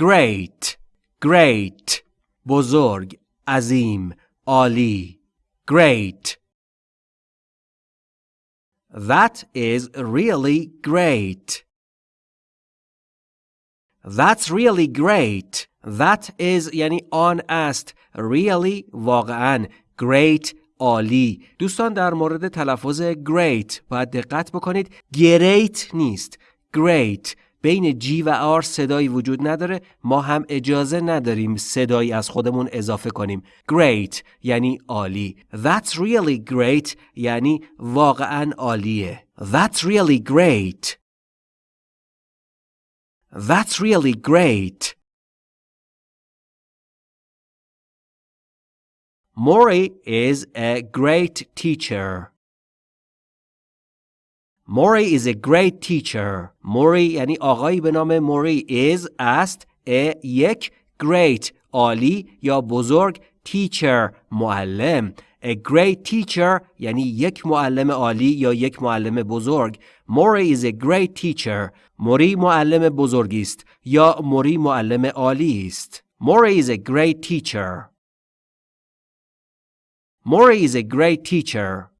great great بزرگ عظیم عالی great That is really great. That's really great. That is یعنی آن است. Really واقعا. Great عالی. دوستان در مورد تلفظ great باید دقت بکنید. great نیست. Great. بین جی و آر صدایی وجود نداره ما هم اجازه نداریم صدایی از خودمون اضافه کنیم. Great یعنی عالی. That's really great یعنی واقعا عالیه. That's really great. That's really great. Mori is a great teacher. Mori is a great teacher. Mori یعنی آقایی به نام موری is است a یک great عالی یا بزرگ teacher معلم A great teacher یعنی یک معلم عالی یا یک معلم بزرگ Mori is a great teacher موری معلم بزرگی است یا موری معلم عالی است Mori is a great teacher Mori is a great teacher